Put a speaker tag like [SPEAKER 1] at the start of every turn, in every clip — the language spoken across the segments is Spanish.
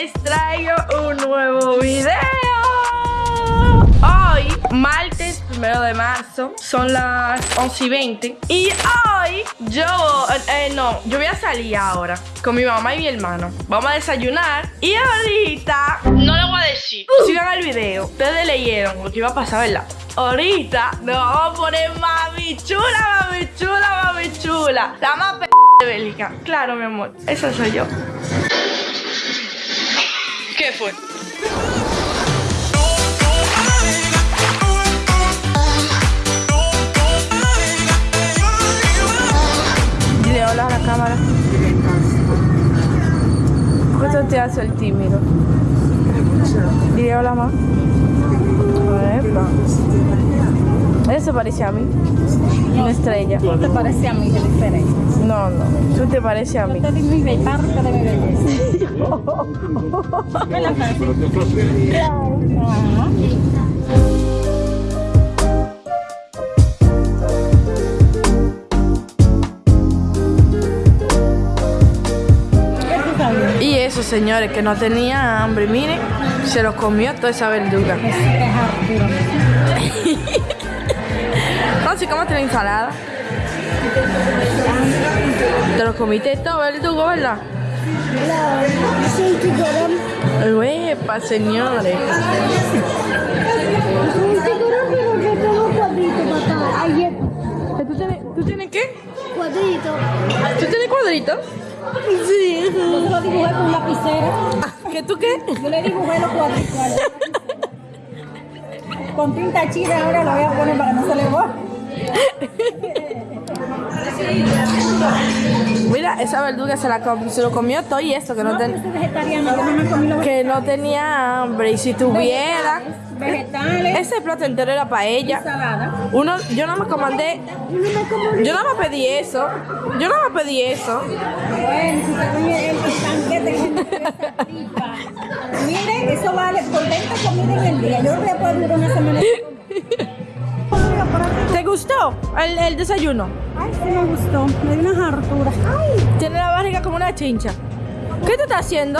[SPEAKER 1] les traigo un nuevo video. Hoy, martes primero de marzo, son las 11 y 20. Y hoy yo, eh, no, yo voy a salir ahora con mi mamá y mi hermano. Vamos a desayunar. Y ahorita, no lo voy a decir. Sigan el video. Ustedes leyeron lo que iba a pasar, ¿verdad? Ahorita nos vamos a poner mami chula, mami chula, mami chula. La más p de Bélgica. Claro, mi amor. Esa soy yo. ¿Qué fue? Dile hola a la cámara. ¿Cuánto te hace el tímido? Dile hola, mamá. Epa. Eso parece a mí. Una estrella.
[SPEAKER 2] No te parece a mí, qué diferencia.
[SPEAKER 1] No, no. Tú te pareces a mí.
[SPEAKER 2] Yo te di mi parte de mi belleza. ¿Verdad, Francis? Ajá. ¿Qué
[SPEAKER 1] eso, señores, que no tenía hambre. Miren, se lo comió toda esa verduga. ¿cómo la ensalada? Te lo comiste todo, verdugo, ¿verdad?
[SPEAKER 3] Lloran.
[SPEAKER 1] Uepa, señores.
[SPEAKER 3] Un tiburón, pero que tengo cuadrito, papá. Ayer,
[SPEAKER 1] ¿Tú tienes, ¿Tú tienes qué?
[SPEAKER 3] cuadrito.
[SPEAKER 1] ¿Tú tienes cuadritos?
[SPEAKER 3] Sí.
[SPEAKER 2] Yo se lo dibujé con un lapicero.
[SPEAKER 1] ¿Qué tú qué?
[SPEAKER 2] Yo le dibujé los lapicero. Con tinta china ahora lo voy a poner para que no se le borre.
[SPEAKER 1] Mira, esa verduga se, la com- se lo comió todo y eso, que no,
[SPEAKER 2] No,
[SPEAKER 1] ten-
[SPEAKER 2] yo soy vegetariana, yo no
[SPEAKER 1] que no tenía hambre. Y si tuviera,
[SPEAKER 2] vegetales,
[SPEAKER 1] ese plato entero era para ella.
[SPEAKER 2] ensalada.
[SPEAKER 1] Uno, yo no me comandé, yo no me pedí eso. Yo no me pedí eso.
[SPEAKER 2] Bueno, si el. Miren, eso vale por 20 comidas en el día. Yo no voy a poder durar una semana.
[SPEAKER 1] ¿Te gustó el, el desayuno?
[SPEAKER 2] Ay, sí me gustó. Me dio unas harturas. Ay,
[SPEAKER 1] Tiene la barriga como una chincha. ¿Qué tú estás haciendo?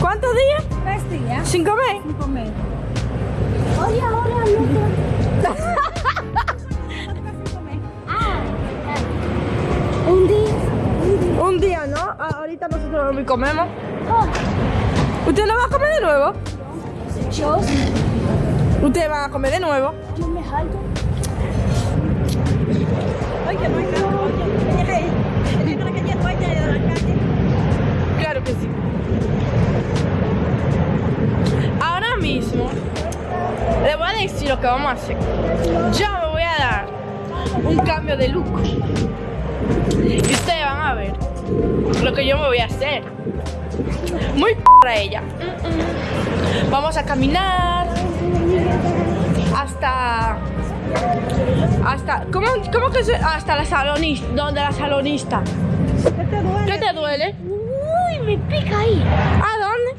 [SPEAKER 1] ¿Cuántos días?
[SPEAKER 2] Tres días
[SPEAKER 1] ¿Sin comer?
[SPEAKER 2] sin comer.
[SPEAKER 3] Oye, ahora. Un día.
[SPEAKER 1] Un día, ¿no? Ah, ahorita nosotros no comemos.
[SPEAKER 3] Oh,
[SPEAKER 1] ¿Usted no va a comer de nuevo?
[SPEAKER 3] yo,
[SPEAKER 1] ¿Usted va a comer de nuevo?
[SPEAKER 3] yo me jalto.
[SPEAKER 2] Que no hay. Oye.
[SPEAKER 1] Claro que sí. Ahora mismo le voy a decir lo que vamos a hacer. Yo me voy a dar un cambio de look. Y ustedes van a ver lo que yo me voy a hacer. Muy para ella. Vamos a caminar hasta hasta ¿cómo, cómo que se, hasta la salonista, donde la salonista.
[SPEAKER 2] ¿Qué te duele?
[SPEAKER 1] ¿Qué te duele?
[SPEAKER 3] Uy, me pica ahí.
[SPEAKER 1] ¿A dónde?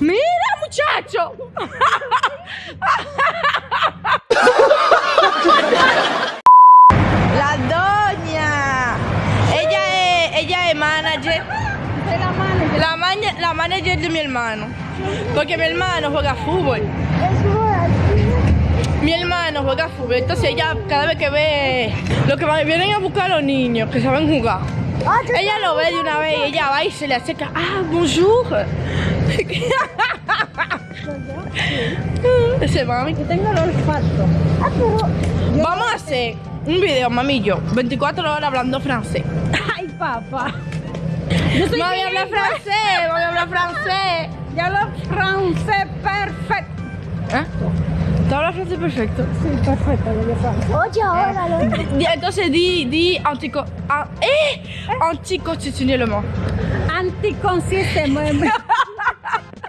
[SPEAKER 1] ¡Mira, muchacho! La doña. Ella es, ella es manager.
[SPEAKER 2] La
[SPEAKER 1] maña- la manager de mi hermano. Porque mi hermano juega fútbol. Juega fútbol. Entonces ella cada vez que ve lo que vienen a buscar a los niños que saben jugar. Ella lo ve de una vez y ella va y se le acerca. Ah, bonjour. Ese mami.
[SPEAKER 2] Yo tengo el olfato.
[SPEAKER 3] Ah, pero.
[SPEAKER 1] Vamos a hacer un video, mami y yo, 24 horas hablando francés.
[SPEAKER 2] Ay, papá.
[SPEAKER 1] Mami habla francés, mami habla francés.
[SPEAKER 2] Hablo francés.
[SPEAKER 1] ¿Tú hablas francés perfecto?
[SPEAKER 2] Sí, perfecto, yo hablo francés.
[SPEAKER 3] Oye, ahora lo.
[SPEAKER 1] Di- Entonces di, di antico... ah, eh, anticonstitutionnellement.
[SPEAKER 2] Anticonsistentemente.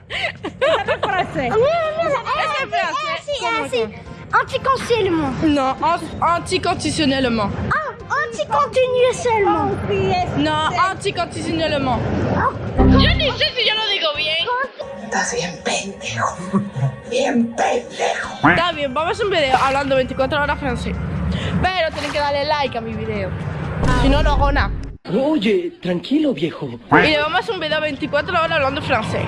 [SPEAKER 2] Esa es francés.
[SPEAKER 1] Ese es francés.
[SPEAKER 3] Así,
[SPEAKER 1] ¿Cómo
[SPEAKER 3] así.
[SPEAKER 1] es?
[SPEAKER 3] Anticonseillement.
[SPEAKER 1] Non, an- anticonstitutionnellement.
[SPEAKER 3] Ah, anticontinuellement.
[SPEAKER 2] Sí, es.
[SPEAKER 1] No, anticonstitutionnellement.
[SPEAKER 3] Ah,
[SPEAKER 1] Yo ni sé si yo lo digo bien.
[SPEAKER 4] Estás bien pendejo. Bien pendejo.
[SPEAKER 1] Está bien, vamos a hacer un video hablando 24 horas francés. Pero tienen que darle like a mi video. Si no, no hago nada.
[SPEAKER 5] Oye, tranquilo, viejo.
[SPEAKER 1] Y le vamos a hacer un video 24 horas hablando francés.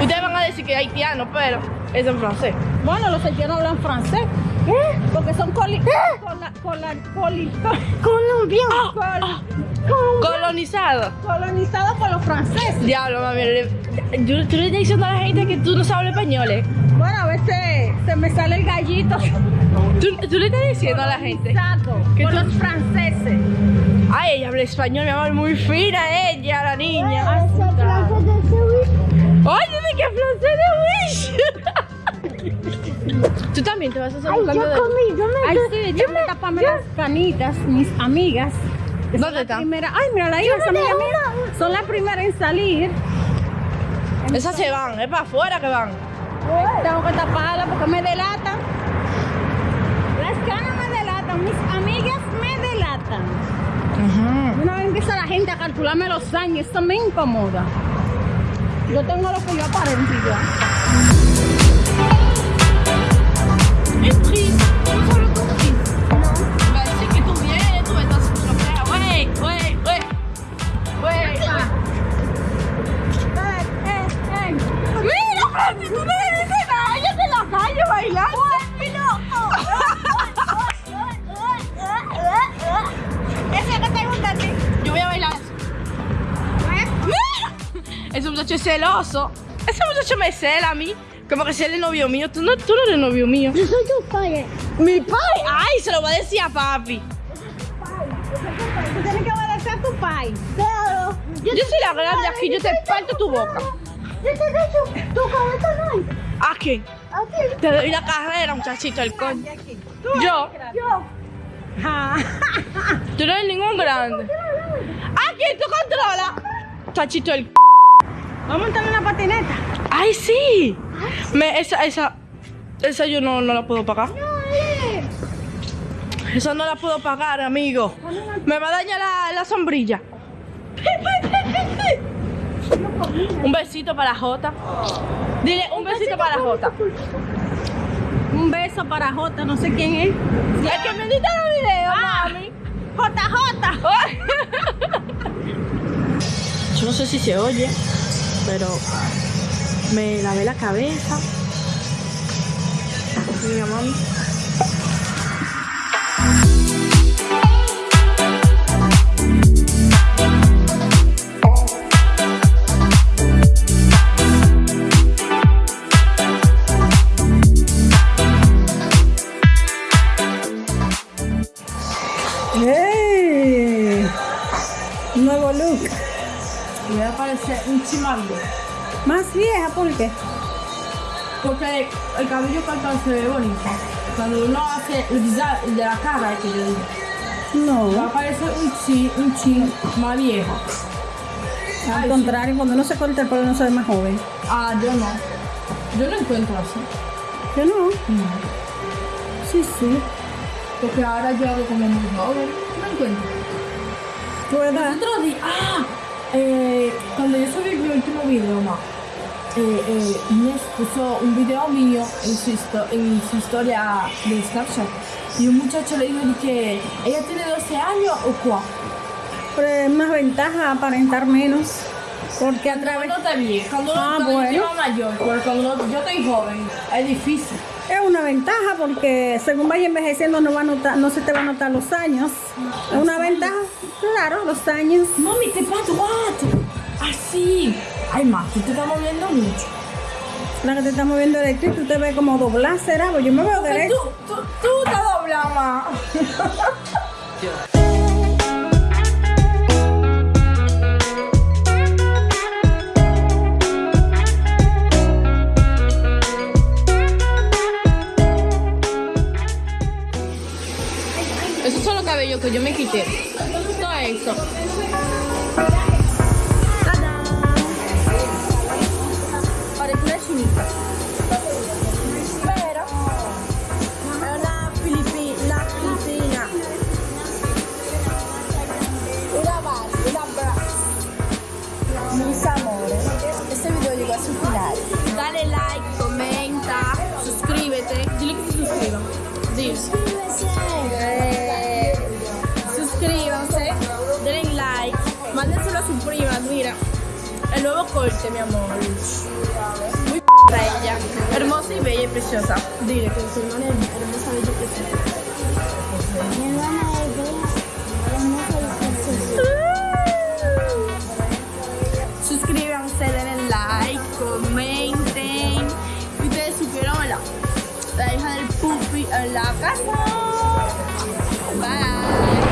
[SPEAKER 1] Ustedes van a decir que es haitiano, pero es en francés.
[SPEAKER 2] Bueno, los haitianos hablan francés. Porque son coli... cola- cola- coli-
[SPEAKER 1] Colombiano.
[SPEAKER 2] col-
[SPEAKER 1] Colonizado.
[SPEAKER 2] colonizados por los franceses.
[SPEAKER 1] Diablo, mami. le- Tú, le estás diciendo a la gente que tú no sabes español, ¿eh?
[SPEAKER 2] Bueno, a veces se me sale el gallito.
[SPEAKER 1] Tú, tú le estás diciendo a la gente.
[SPEAKER 2] Colonizado
[SPEAKER 1] ¿Qué
[SPEAKER 2] por
[SPEAKER 1] tú-
[SPEAKER 2] los franceses.
[SPEAKER 1] Ay, ella habla español, mi amor, muy fina ella, la niña.
[SPEAKER 3] Esa plaza de Sevilla.
[SPEAKER 1] Oye, ¿de qué francés de Wish? Tú también te vas a hacer
[SPEAKER 3] Ay, yo comí, yo me...
[SPEAKER 2] Ay,
[SPEAKER 3] yo-
[SPEAKER 2] sí,
[SPEAKER 3] yo
[SPEAKER 2] déjame taparme las canitas, mis amigas. que
[SPEAKER 1] ¿Dónde
[SPEAKER 2] la
[SPEAKER 1] están?
[SPEAKER 2] Primera... Ay, mira, la hija, esa amiga mía. Son las primeras en salir.
[SPEAKER 1] Esas se van, es para afuera que van.
[SPEAKER 2] Tengo que taparla porque me delatan. Las canas me delatan, mis amigas me delatan. Una vez empieza la gente a calcularme los años, esto me incomoda. Yo tengo lo que yo aparento y ya. Ese
[SPEAKER 1] muchacho es celoso. Ese muchacho me cela a mí. Como que si él es novio mío. Tú no, tú no eres novio mío.
[SPEAKER 3] Yo soy tu padre.
[SPEAKER 1] Mi padre. Ay, se lo voy a decir a papi.
[SPEAKER 2] Tú tienes que obedecer a tu pai.
[SPEAKER 3] Claro.
[SPEAKER 1] Yo soy la grande aquí, yo te parto tu boca.
[SPEAKER 3] Yo te doy tu, tu cabeza no.
[SPEAKER 1] ¿A quién?
[SPEAKER 3] Aquí.
[SPEAKER 1] Te doy la carrera, muchachito, el coño. Yo.
[SPEAKER 3] Yo.
[SPEAKER 1] Tú no eres ningún grande. ¿A quién tú controlas? Muchachito, el
[SPEAKER 2] Vamos a montar una patineta.
[SPEAKER 1] ¡Ay, sí! Me, esa, esa, esa yo no, no la puedo pagar. Esa no la puedo pagar, amigo. Me va a dañar la, la sombrilla. Un besito para Jota. Dile un besito para Jota.
[SPEAKER 2] Un beso para Jota, no sé quién es.
[SPEAKER 1] El que me edita los videos,
[SPEAKER 2] Ah.
[SPEAKER 1] mami.
[SPEAKER 2] JJ.
[SPEAKER 1] Yo no sé si se oye, pero me lavé la cabeza. Mira, mami.
[SPEAKER 2] ¡Ey! Nuevo look.
[SPEAKER 1] Me voy a parecer un chimango.
[SPEAKER 2] Más vieja, ¿por qué?
[SPEAKER 1] Porque el cabello cortado se ve bonito. Cuando uno hace el de la cara, que yo digo, va
[SPEAKER 2] No.
[SPEAKER 1] a parecer un chin, un chin más viejo.
[SPEAKER 2] Al contrario, cuando uno se corta el pelo no se ve más joven.
[SPEAKER 1] Ah, yo no. Yo lo encuentro así.
[SPEAKER 2] Yo no. Sí, sí.
[SPEAKER 1] Porque ahora yo hago como muy joven. No encuentro.
[SPEAKER 2] Tu edad.
[SPEAKER 1] Otro día, ah, eh, cuando yo subí mi último video, ma, eh, eh, puso un video mío en su, en su historia de Snapchat. Y un muchacho le dijo que ella tiene 12 años o cuál.
[SPEAKER 2] Pero es más ventaja aparentar menos. Porque a través.
[SPEAKER 1] No te vi, cuando,
[SPEAKER 2] Ah,
[SPEAKER 1] cuando
[SPEAKER 2] bueno.
[SPEAKER 1] yo mayor, pero cuando yo estoy joven, es difícil.
[SPEAKER 2] Es una ventaja porque según vaya envejeciendo no, va a notar, no se te va a notar los años. Es una ventaja, claro, los años.
[SPEAKER 1] Mami, te pato, what? Así. Ay, ma, tú te estás moviendo mucho.
[SPEAKER 2] La que te está moviendo el tú te ves como doblar, será. Pues yo me veo
[SPEAKER 1] Porque
[SPEAKER 2] derecho.
[SPEAKER 1] tú, tú, tú te doblas, ma. Cabellos que yo me quité. Todo eso. Corte, mi amor. Muy para ella. Hermosa y bella y preciosa. Dile que su hermana es hermosa, bella y preciosa.
[SPEAKER 3] Mi hermana es bella, hermosa y preciosa.
[SPEAKER 1] Suscríbanse, denle like, comenten. Y ustedes supieron la, la hija del pupi en la casa. Bye.